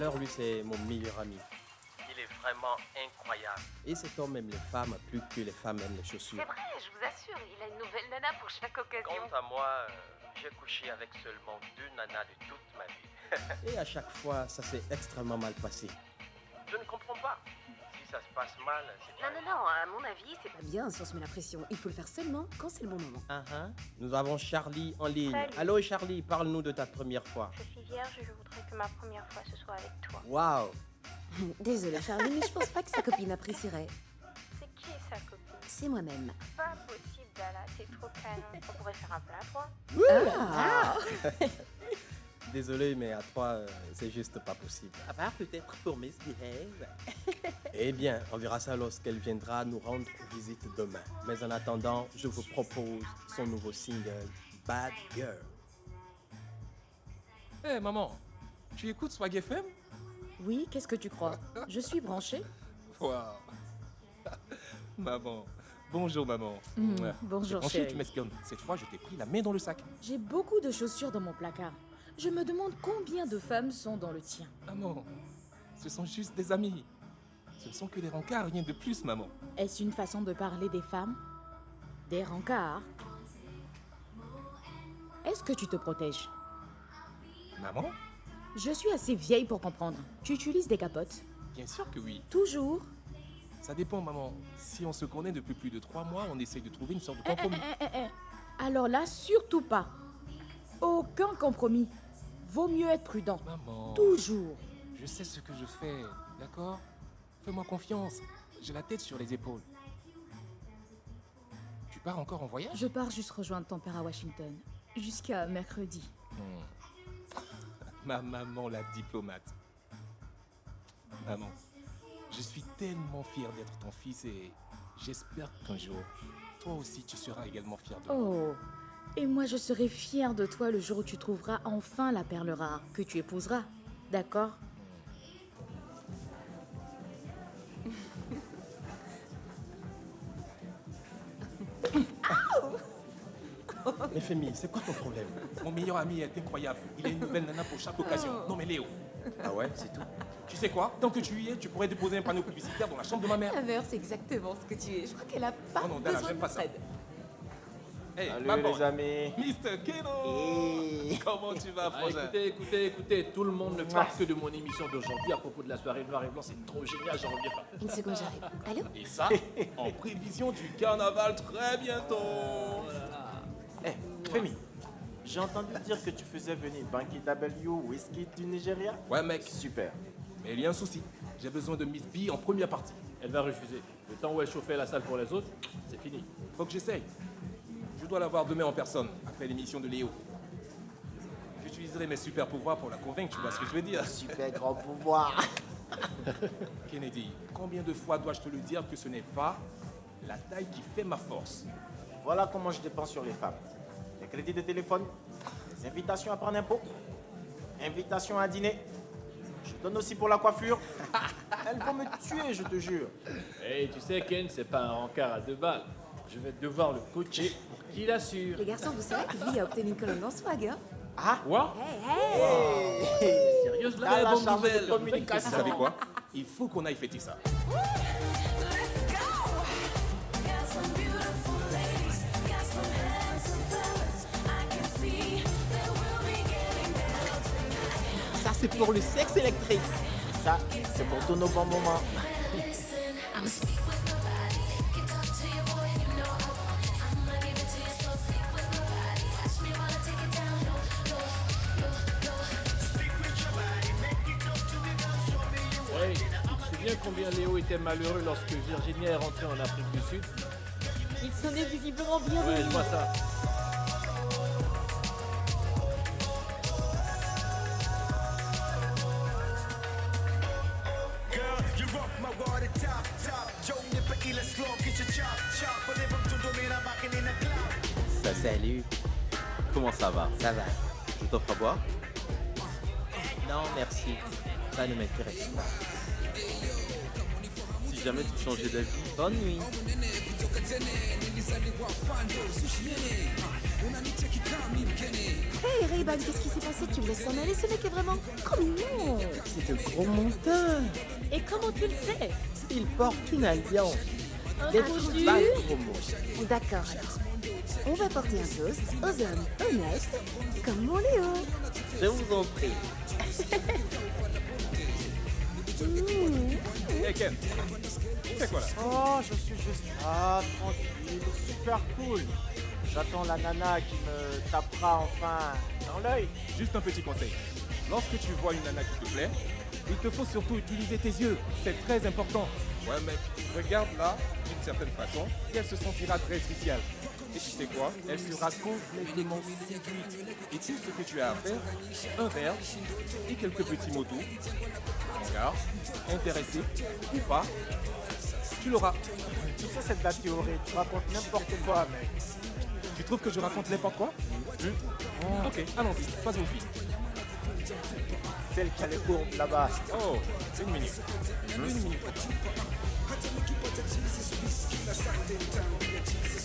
Alors lui, c'est mon meilleur ami. Il est vraiment incroyable. Et cet homme aime les femmes plus que les femmes aiment les chaussures. C'est vrai, je vous assure, il a une nouvelle nana pour chaque occasion. Quant à moi, euh, j'ai couché avec seulement deux nanas de toute ma vie. Et à chaque fois, ça s'est extrêmement mal passé. Ça se passe mal, c'est Non, non, non, à mon avis, c'est Pas bien si on se met la pression. Il faut le faire seulement quand c'est le bon moment. Uh-huh. Nous avons Charlie en ligne. Salut. Allô Charlie, parle-nous de ta première fois. Je suis vierge et je voudrais que ma première fois ce soit avec toi. Waouh Désolée Charlie, mais je pense pas que sa copine apprécierait. C'est qui sa copine? C'est moi-même. Pas possible, Dala, t'es trop calme. On pourrait faire un plat à trois. Ah Désolé, mais à trois, euh, c'est juste pas possible. À part peut-être pour Miss Behave. Eh bien, on verra ça lorsqu'elle viendra nous rendre visite demain. Mais en attendant, je vous propose son nouveau single, Bad Girl. Hé maman, tu écoutes Swag FM Oui, qu'est-ce que tu crois? Je suis branchée. Waouh Maman, bonjour maman. Ouais. bonjour, Ensuite, chérie. tu m'espionnes. Cette fois, je t'ai pris la main dans le sac. J'ai beaucoup de chaussures dans mon placard. Je me demande combien de femmes sont dans le tien. Maman, ce sont juste des amis. Ce ne sont que des rencarts, rien de plus, maman. Est-ce une façon de parler des femmes? Des rencarts? Est-ce que tu te protèges? Maman? Je suis assez vieille pour comprendre. Tu utilises des capotes? Bien sûr que oui. Toujours? Ça dépend, maman. Si on se connaît depuis plus de trois mois, on essaye de trouver une sorte de Eh, eh, compromis. eh, eh, eh. Alors là, surtout pas. Aucun compromis. Vaut mieux être prudent. Maman, Toujours. je sais ce que je fais, d'accord? Fais-moi confiance. J'ai la tête sur les épaules. Tu pars encore en voyage? Je pars juste rejoindre ton père à Washington. Jusqu'à mercredi. Ma maman, la diplomate. Maman, je suis tellement fier d'être ton fils et j'espère qu'un jour, toi aussi, tu seras également fier de moi. Oh. Et moi, je serai fière de toi le jour où tu trouveras enfin la perle rare que tu épouseras. D'accord? Mais Femi, c'est quoi ton problème? Mon meilleur ami est incroyable. Il a une nouvelle nana pour chaque occasion. Non mais Léo, Ah ouais, c'est tout tu sais quoi? Tant que tu y es, tu pourrais déposer un panneau publicitaire dans la chambre de ma mère. La mère, c'est exactement ce que tu es. Je crois qu'elle a pas Oh non, Dana, besoin j'aime de pas ça. Hey, Salut maman. les amis. Mr. Keno Comment tu vas, Ah, frangin? écoutez, écoutez, écoutez, tout le monde ne parle que de mon émission d'aujourd'hui à propos de la soirée noir et blanc, c'est trop génial, j'en reviens pas. Une seconde, j'arrive. Allô? Et ça, en prévision du carnaval très bientôt Eh, Femi, j'ai entendu dire que tu faisais venir Banky W Whisky du Nigeria. Ouais mec, Super. mais il y a un souci. J'ai besoin de Miss B en première partie. Elle va refuser. Le temps où elle chauffait la salle pour les autres, c'est fini. Faut que j'essaye. Je dois la voir demain en personne, après l'émission de Léo. J'utiliserai mes super pouvoirs pour la convaincre, tu vois ce que je veux dire Super grand pouvoir. Kennedy, combien de fois dois-je te le dire que ce n'est pas la taille qui fait ma force? Voilà comment je dépense sur les femmes. Les crédits de téléphone, les invitations à prendre un pot, invitations à dîner. Je donne aussi pour la coiffure. Elles vont me tuer, je te jure. Hey, tu sais, Ken, c'est pas un rencard à deux balles. Je vais devoir le coacher pour qu'il assure. Les garçons, vous savez que lui a obtenu une colonne en swag, hein Quoi Sérieuse là, T'as la bonne charge de nouvelle. Vous communication. savez quoi Il faut qu'on aille fêter ça. Ça, c'est pour le sexe électrique. Ça, c'est pour tous nos bons moments. Combien Léo était malheureux lorsque Virginia est rentrée en Afrique du Sud Il s'en est visiblement bien Ouais, je vois ça. Ça, salut. Comment ça va? Ça va Je t'offre à boire? Non, merci. Ça ne m'intéresse pas. Si jamais tu changeais d'avis. Bonne nuit. Hey Ray-Ban, qu'est-ce qui s'est passé? Tu me laisses s'en aller Ce mec est vraiment trop mignon c'est de gros montants. Et comment tu le sais Ils portent une alliance. Un Des. D'accord, alors. On va porter un toast aux hommes honnêtes comme mon Léo. Je vous en prie. Hey Ken, tu fais quoi là Oh, je suis juste là, tranquille, super cool. J'attends la nana qui me tapera enfin dans l'œil. Juste un petit conseil. Lorsque tu vois une nana qui te plaît, il te faut surtout utiliser tes yeux. C'est très important. Ouais mec, regarde là, d'une certaine façon, et elle se sentira très spéciale. Et tu sais quoi? Elle sera complètement séduite. Et tout ce que tu as à faire, un verre et quelques petits mots doux. Car, intéressé ou pas, tu l'auras. Tu sais, de la théorie. Tu racontes n'importe quoi, mec. Tu trouves que je raconte n'importe quoi? Hmm Ok, allons-y, faisons vite. Celle qui a les courbes là-bas. Oh, une minute. Une minute.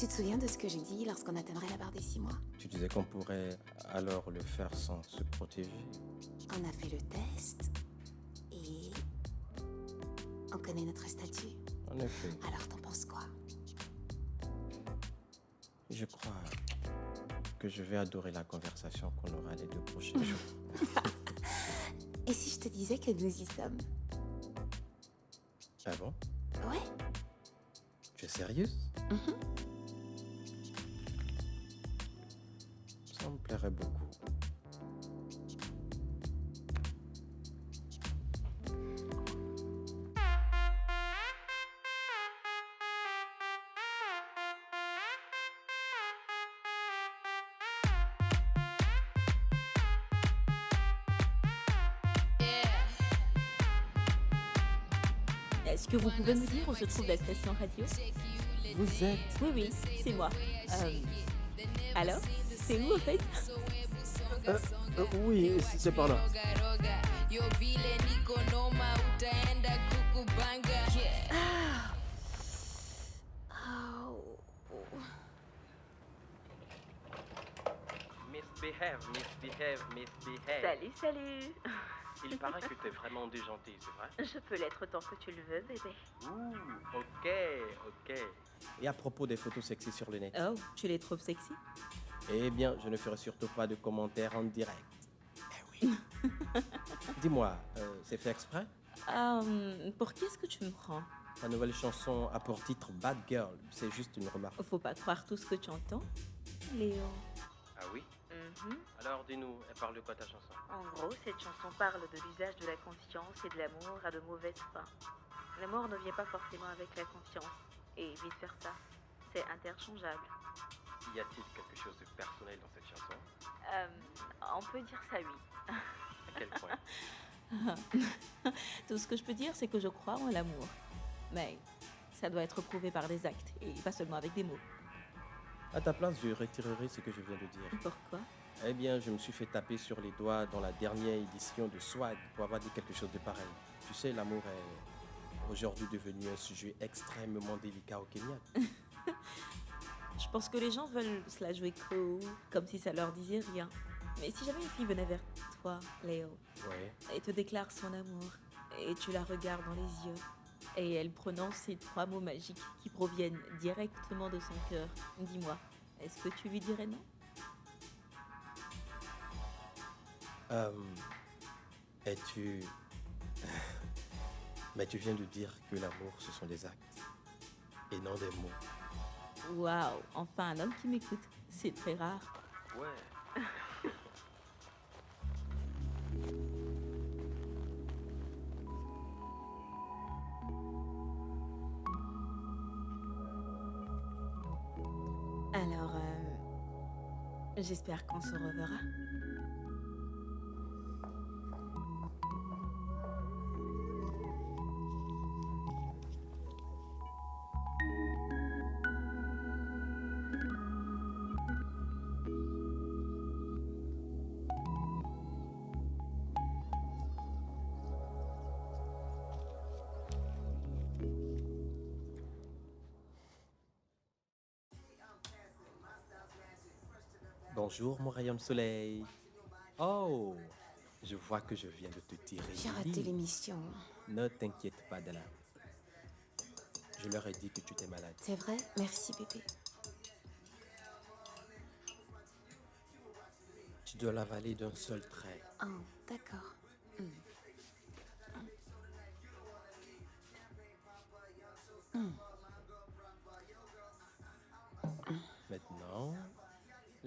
Tu te souviens de ce que j'ai dit lorsqu'on atteindrait la barre des 6 mois? Tu disais qu'on pourrait alors le faire sans se protéger. On a fait le test et on connaît notre statut. En effet, Alors t'en penses quoi? Je crois que je vais adorer la conversation qu'on aura les deux prochains jours. Et si je te disais que nous y sommes? Ah bon? Ouais. Tu es sérieuse? Me beaucoup. Est-ce que vous pouvez me dire où se trouve la station radio? Vous êtes Oui, oui, c'est moi. Euh, alors C'est où, en fait Euh, euh, Oui, c'est par là. Oh. Misbehave, misbehave, misbehave. Salut, salut. Il paraît que t'es vraiment déjanté, c'est vrai? Je peux l'être tant que tu le veux, bébé. Ouh, ok, ok. Et à propos des photos sexy sur le net? Oh, tu les trouves sexy? Eh bien, je ne ferai surtout pas de commentaires en direct. Eh oui. Dis-moi, euh, c'est fait exprès? Euh, Pour qui est-ce que tu me prends? Ta nouvelle chanson a pour titre Bad Girl. C'est juste une remarque. Faut pas croire tout ce que tu entends. Léo. Ah oui? Mhm. Alors dis-nous, elle parle de quoi ta chanson? En gros, cette chanson parle de l'usage de la conscience et de l'amour à de mauvaises fins. L'amour ne vient pas forcément avec la conscience, et vice-versa. C'est interchangeable. Y a-t-il quelque chose de personnel dans cette chanson? Euh, on peut dire ça, oui. À quel point? Tout ce que je peux dire, c'est que je crois en l'amour. Mais ça doit être prouvé par des actes et pas seulement avec des mots. À ta place, je retirerai ce que je viens de dire. Pourquoi? Eh bien, je me suis fait taper sur les doigts dans la dernière édition de Swag pour avoir dit quelque chose de pareil. Tu sais, l'amour est aujourd'hui devenu un sujet extrêmement délicat au Kenya. Je pense que les gens veulent se la jouer cool, comme si ça leur disait rien. Mais si jamais une fille venait vers toi, Léo, Ouais. et te déclare son amour, et tu la regardes dans les yeux, et elle prononce ces trois mots magiques qui proviennent directement de son cœur, dis-moi, est-ce que tu lui dirais non? Euh, Es-tu. Mais tu viens de dire que l'amour, ce sont des actes et non des mots. Waouh, enfin un homme qui m'écoute, c'est très rare. Ouais. Alors, euh, j'espère qu'on se reverra. Bonjour, mon rayon de soleil. Oh, je vois que je viens de te tirer. J'ai raté l'émission. Ne t'inquiète pas, Dala. Je leur ai dit que tu étais malade. C'est vrai? Merci, bébé. Tu dois l'avaler d'un seul trait. Oh, d'accord. Hmm. Hmm. Maintenant,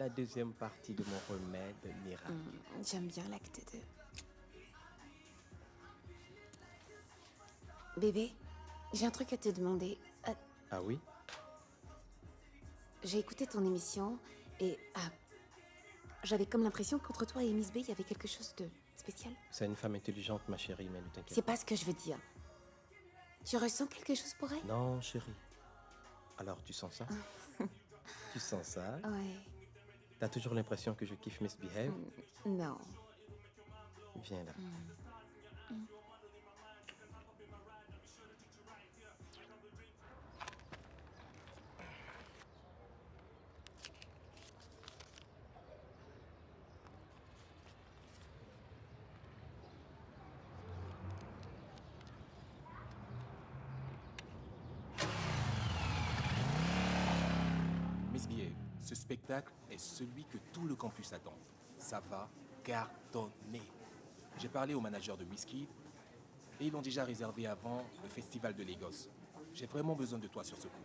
la deuxième partie de mon remède miracle. Hmm, J'aime bien l'acte 2. Bébé, j'ai un truc à te demander. Euh, Ah oui? J'ai écouté ton émission et ah, j'avais comme l'impression qu'entre toi et Miss B, il y avait quelque chose de spécial. C'est une femme intelligente, ma chérie, mais ne t'inquiète C'est pas ce que je veux dire. Tu ressens quelque chose pour elle? Non, chérie. Alors, tu sens ça? Tu sens ça? Ouais. T'as toujours l'impression que je kiffe Misbehave Non. Viens là. Misbehave, ce spectacle est celui que tout le campus attend. Ça va cartonner. J'ai parlé au manager de Whisky et ils l'ont déjà réservé avant le festival de Lagos. J'ai vraiment besoin de toi sur ce coup.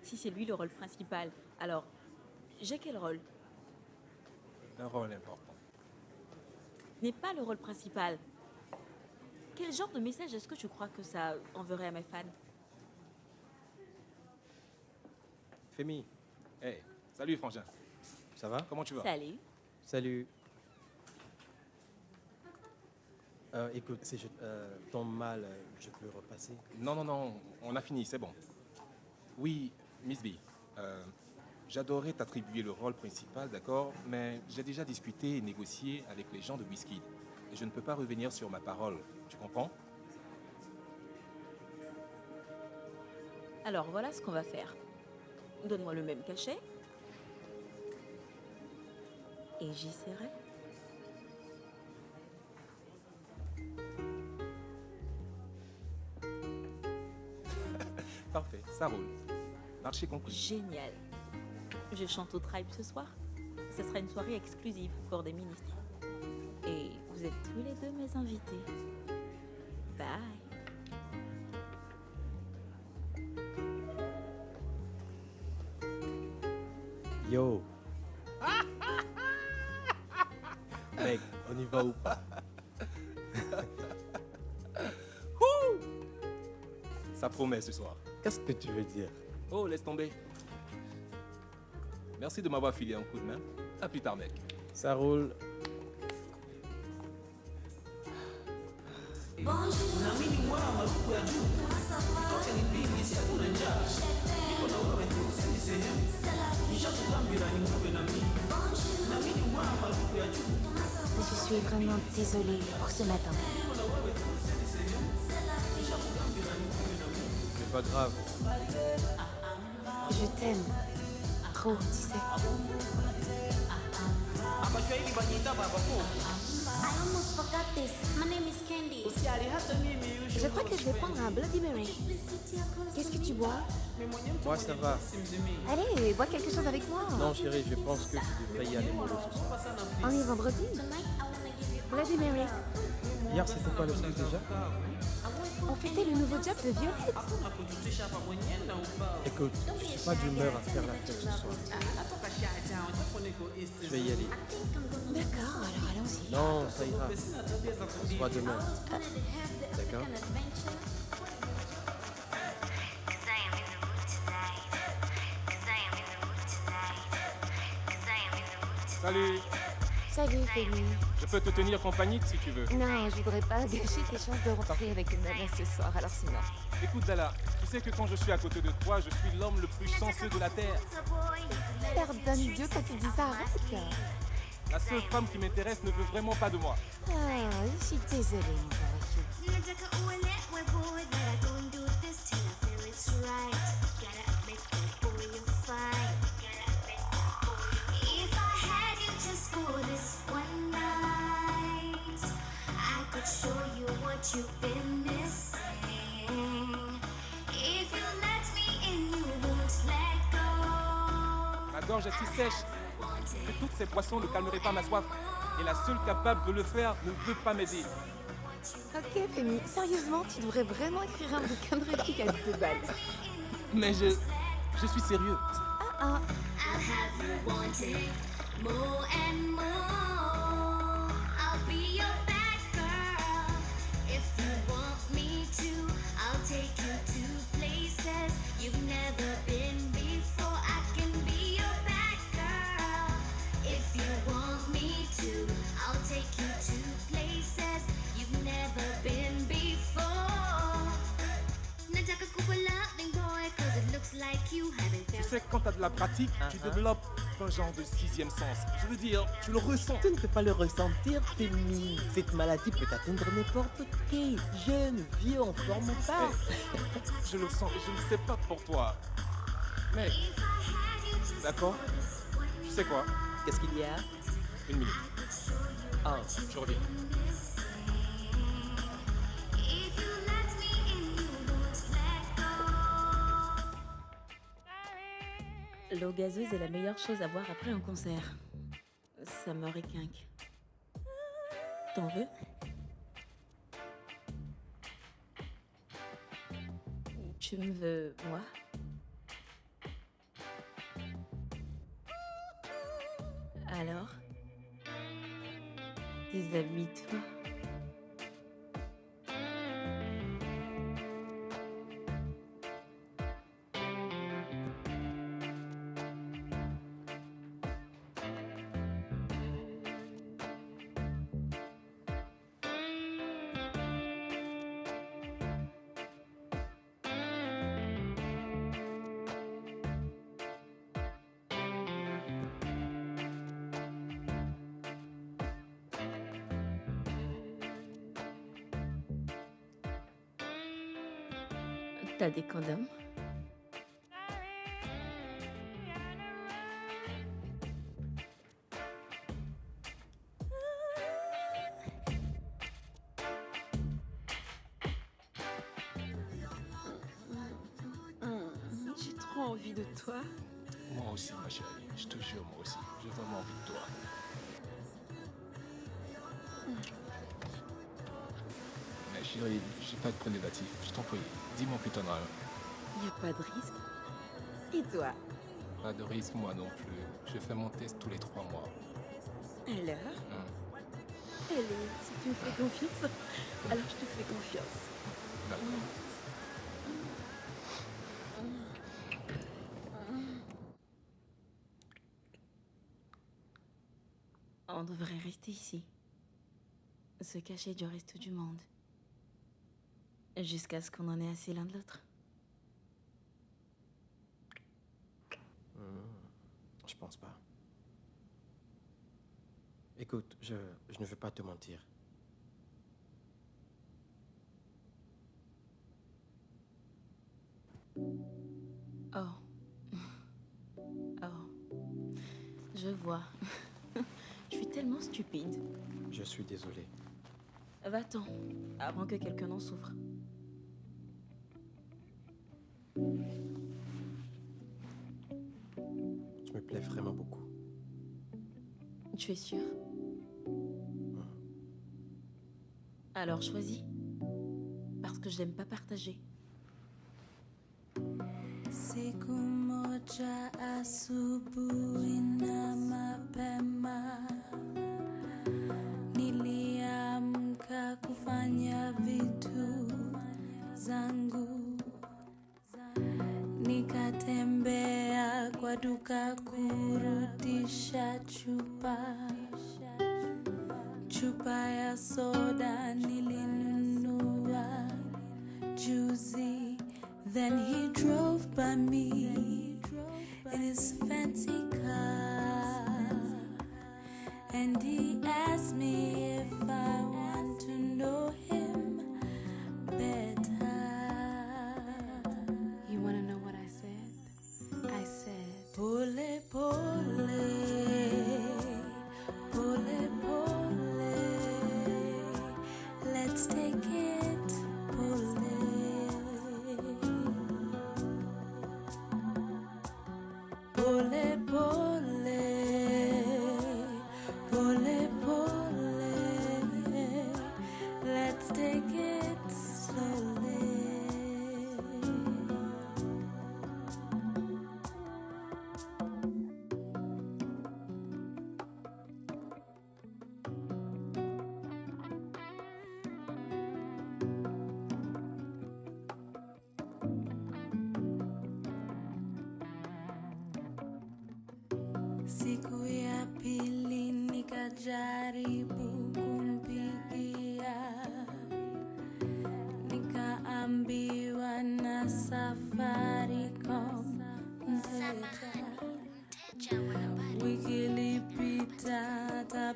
Si c'est lui le rôle principal, alors j'ai quel rôle? Un rôle important. N'est pas le rôle principal. Quel genre de message est-ce que tu crois que ça enverrait à mes fans? Femi, Hey, salut Frangin. ça va? Comment tu vas? Salut. Salut. Euh, écoute, si je euh, tombe mal, euh, je peux repasser? Non, non, non, on a fini, c'est bon. Oui, Miss B, euh, j'adorerais t'attribuer le rôle principal, d'accord, mais j'ai déjà discuté et négocié avec les gens de Whisky. Et je ne peux pas revenir sur ma parole, tu comprends? Alors voilà ce qu'on va faire. Donne-moi le même cachet. Et j'y serai. Parfait, ça roule. Marché conclu. Génial. Je chante au Tribe ce soir. Ce sera une soirée exclusive pour des ministres. Et vous êtes tous les deux mes invités. Bye. Yo ou pas Ça promet ce soir. Qu'est-ce que tu veux dire? Oh, laisse tomber. Merci de m'avoir filé un coup de main. À plus tard, mec. Ça roule. Je suis vraiment désolée pour ce matin. C'est pas grave. Je t'aime. Trop, tu sais. I almost forgot this. My name is Candy. Je crois que je vais prendre un Bloody Mary. Qu'est-ce que tu bois? Moi, ça va. Allez, bois quelque chose avec moi. Non, chérie, je pense que tu devrais y aller. On est vendredi. Bloody Mary. Hier, c'était quoi le truc déjà? On fêtait le nouveau job de Violette. Écoute, je suis pas d'humeur à faire la fête ce soir. Je vais y aller. D'accord, alors allons-y. Non, ça ira. On se voit demain. D'accord Salut Salut, Femi. Je peux te tenir compagnie si tu veux. Non, je voudrais pas gâcher tes chances de rentrer avec une nana ce soir, alors sinon. Écoute, Dala, tu sais que quand je suis à côté de toi, je suis l'homme le plus chanceux de la Terre. Pardonne Dieu quand tu dis ça, arrête. La seule femme qui m'intéresse ne veut vraiment pas de moi. Ah, je suis désolée, mon you've been missing. If you let me in, you won't let go. Ma gorge est si sèche que toutes ces boissons ne calmeraient pas ma soif. Et la seule capable de le faire ne veut pas m'aider. Ok, Femi, sérieusement, tu devrais vraiment écrire un bouquin de réplique à deux balles. Mais je. Je suis sérieux. Ah ah. Tu felt sais, quand t'as de la pratique, tu développes un genre de sixième sens. Je veux dire, tu le ressens. Tu ne peux pas le ressentir, Femi. Cette maladie peut atteindre n'importe qui. Jeune, vieux, en forme ou pas. Je le sens et je ne sais pas pour toi. Mais. D'accord Tu sais quoi? Qu'est-ce qu'il y a? Une minute. Ah, Je reviens. L'eau gazeuse est la meilleure chose à boire après un concert. Ça me requinque. T'en veux? Tu me veux, moi? Alors? Déshabille-toi. T'as des condoms J'ai trop envie de toi. Moi aussi, ma chérie. Je te jure, moi aussi. J'ai vraiment envie de toi. J'ai pas de préservatif. Je t'en prie. Dis-moi que t'en as un. Y a pas de risque. Et toi? Pas de risque, moi non plus. Je fais mon test tous les trois mois. Alors? Hum, Allez, si tu me fais confiance, alors je te fais confiance. D'accord. On devrait rester ici. Se cacher du reste du monde. Jusqu'à ce qu'on en ait assez l'un de l'autre. je pense pas. Écoute, je, je ne veux pas te mentir. Oh. Oh. Je vois. Je suis tellement stupide. Je suis désolé. Va-t'en, avant que quelqu'un n'en souffre. Plais vraiment beaucoup. Tu es sûr? Alors choisis. Parce que je n'aime pas partager. Niliamka kufanya vitu zangu, nikatembea kwa duka nilinunua juzi. Then he drove by me in his fancy car. And he asked me por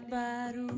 baru.